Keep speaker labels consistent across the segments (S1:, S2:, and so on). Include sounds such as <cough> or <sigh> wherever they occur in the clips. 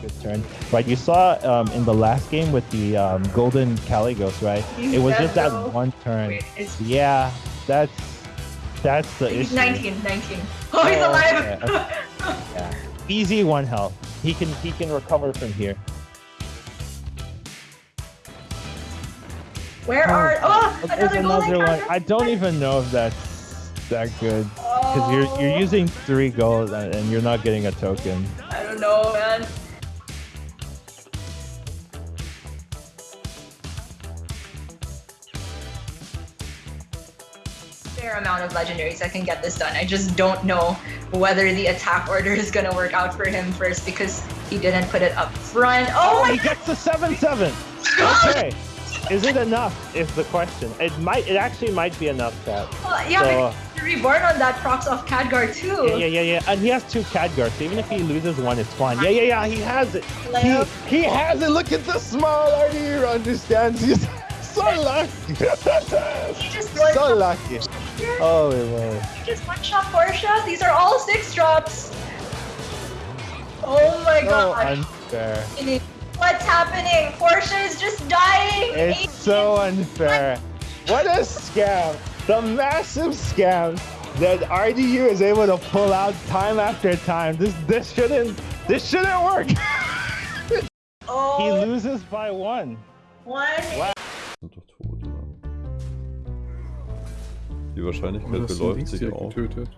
S1: good turn. Right, you saw um, in the last game with the um, golden Kalecgos, right?
S2: He's
S1: it was just that
S2: though.
S1: one turn.
S2: Wait,
S1: Yeah, that's that's the
S2: He's
S1: issue.
S2: 19, 19. Oh, he's
S1: Oh,
S2: alive!
S1: okay, <laughs> Yeah. Easy one health. He can he can recover from here.
S2: Where are... Oh,
S1: There's
S2: another golden
S1: another one. I don't even know if that's that good because you're you're
S2: Oh,
S1: using three gold and, and you're not getting a token.
S2: I don't know, man. Fair amount of legendaries that can get this done. I just don't know whether the attack order is gonna work out for him first because he didn't put it up front. Oh, oh
S1: He
S2: my
S1: gets the seven seven.
S2: god!
S1: Okay. Is it enough? Is the question. It might. It actually might be enough, chat.
S2: Oh, yeah,
S1: So-
S2: reborn on that procs off Khadgar too.
S1: Yeah, yeah, yeah, yeah. And he has two Khadgar, so even if he loses one, it's fine. Yeah, yeah, yeah. He has it. He, he has it. Look at the small RD understands. <laughs> He's so lucky.
S2: He just
S1: so lucky. Oh, my lord.
S2: He just one shot Portia. These are all six drops. Oh my
S1: So
S2: god.
S1: unfair.
S2: What's happening? Portia is just dying.
S1: It's so unfair. What a scam. The massive scam that RDU is able to pull out time after time. This this shouldn't this shouldn't work. <laughs> Oh. He
S2: Oh,
S1: loses by one.
S2: one.
S3: sind doch tot, oder? Die Wahrscheinlichkeit beläuft sich
S4: hier
S3: auf.
S4: getötet?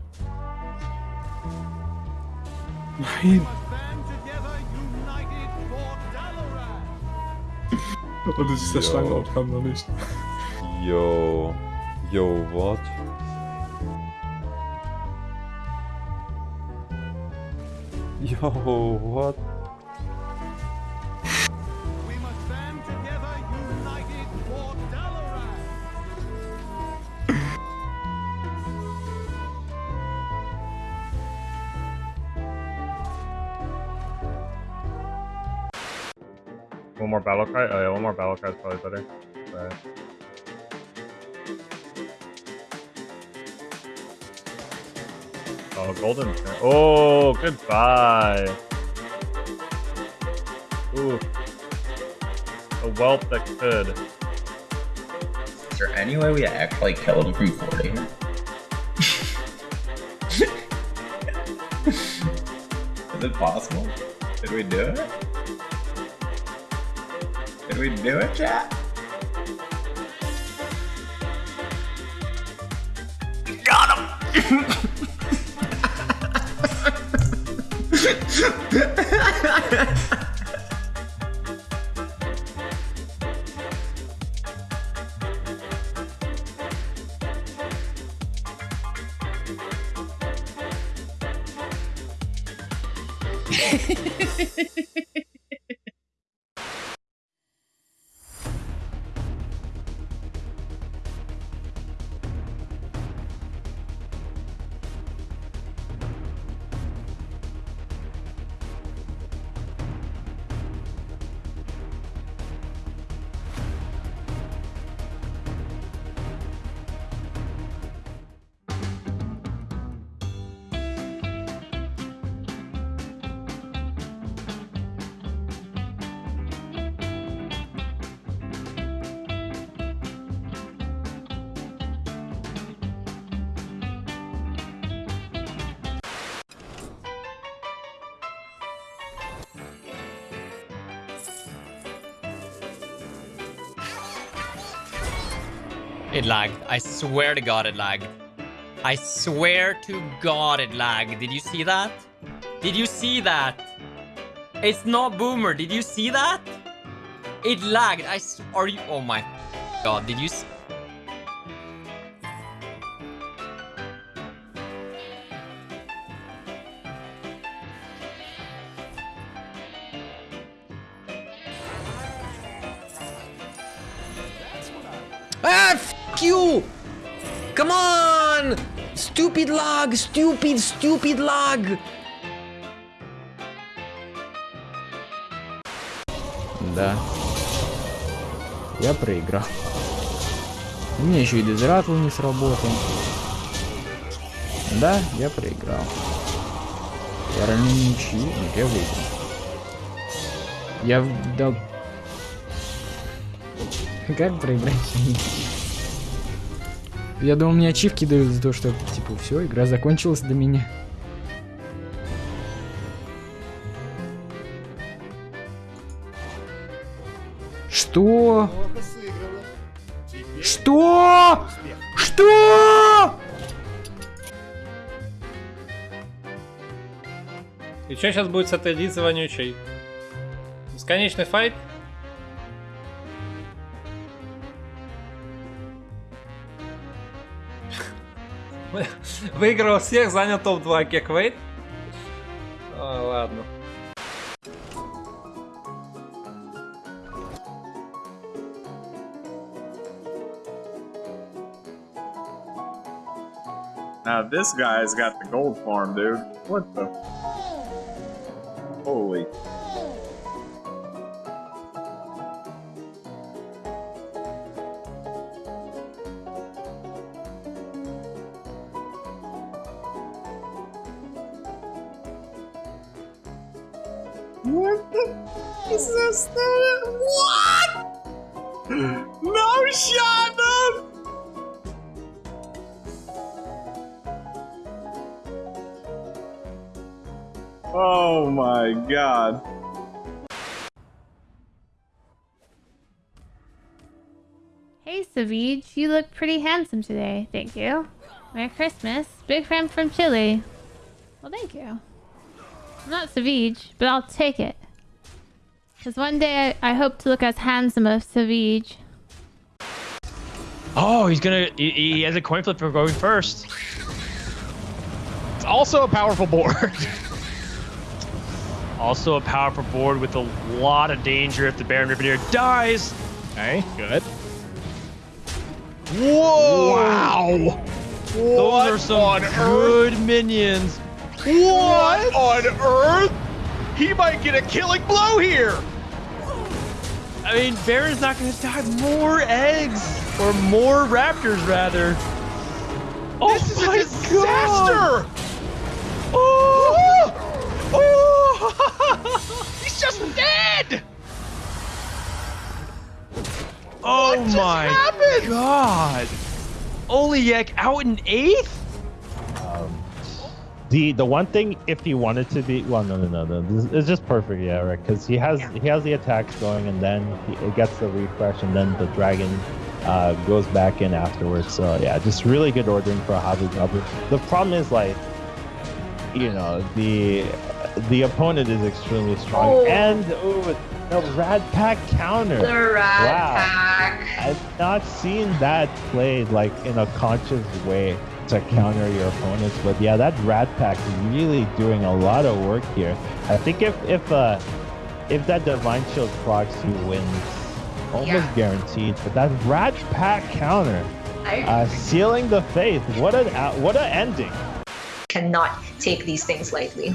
S4: Nein! Und es ist der
S3: Ja.
S4: Schlangenaufgaben noch nicht.
S3: Yo. Yo, what? Yo, what?
S5: One more battle cry? Oh yeah, one more battle cry is probably better. Right. Oh, golden. Oh, goodbye. Ooh. A whelp that could.
S6: Is there any way we actually killed him from 40? <laughs> Is it possible? Did we do it? Did we do it, chat? Got him! <laughs>
S7: It lagged. I swear to God it lagged. I swear to God it lagged. Did you see that? Did you see that? It's not Boomer. Did you see that? It lagged. I are you? Oh my God. Did you?
S8: Ah, you! Come on! Stupid lag! Stupid, stupid lag! Да. Я проиграл. У меня еще и дезратл не сработал. Да, я проиграл. Я равно ничью, но я выиграл. Я дал... Как проиграть? Я думал, мне ачивки дают за то, что, типа, все, игра закончилась для меня. Что? Что? Что?
S9: И что сейчас будет с этой Лизой вонючей? Бесконечный файт? Выиграл всех, занял топ-2 кеквейт. А, ладно.
S10: Now this guy's got the gold farm, dude. What the? What the? Is this the what? No shot, dude. Oh my god.
S11: Hey, Savage, you look pretty handsome today. Thank you. Merry Christmas. Big friend from Chile. Well, thank you. I'm not Savage, but I'll take it. Because one day I, I hope to look as handsome as Savage.
S5: Oh, he's gonna. He, he has a coin flip for going first. It's also a powerful board. <laughs> also a powerful board with a lot of danger if the Baron Rivendare dies. Okay, good. Whoa! Wow! Those are some good minions. What on earth? He might get a killing blow here. I mean, Baron's not going to die. More eggs or more raptors, rather. Oh this is a disaster! Oh! Oh! oh. <laughs> He's just dead! Oh my god! Oliek out in eighth?
S1: The the one thing if he wanted to be well no no no no this it's just perfect yeah right because he has he has the attacks going and then he, it gets the refresh and then the dragon uh, goes back in afterwards so yeah just really good ordering for a hobby goblin. The problem is like you know the the opponent is extremely strong
S2: Oh.
S1: and ooh, the rat pack counter.
S2: The rat
S1: Wow.
S2: pack.
S1: I've not seen that played like in a conscious way to counter your opponents. But yeah, that Rat Pack is really doing a lot of work here. I think if if uh if that Divine Shield procs, he wins. Almost
S2: Yeah.
S1: guaranteed. But that Rat Pack counter, uh, sealing the faith. What an what an ending.
S2: cannot take these things lightly.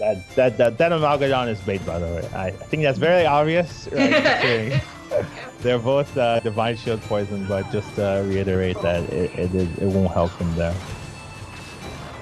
S1: That that that that Amalgadon is bait, by the way. I, I think that's very obvious. Right? <laughs> <laughs> They're both uh, Divine Shield poison, but just to reiterate that it, it, is, it won't help him there.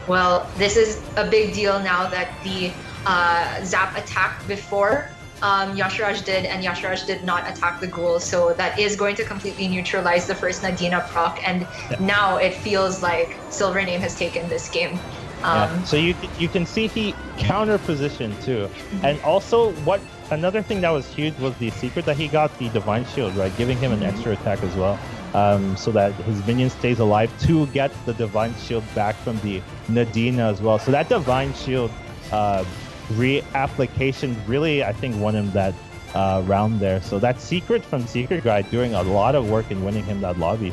S2: Well, this is a big deal now that the uh, Zap attacked before um, Yashraj did, and Yashraj did not attack the ghoul. So that is going to completely neutralize the first Nadina proc, and now it feels like Silver Name has taken this game. Um,
S1: Yeah. So you you can see he counter position too, and also what another thing that was huge was the secret that he got the divine shield right, giving him an extra attack as well, um, so that his minion stays alive to get the divine shield back from the Nadina as well. So that divine shield uh, reapplication really I think won him that uh, round there. So that secret from Secret Guy doing a lot of work in winning him that lobby.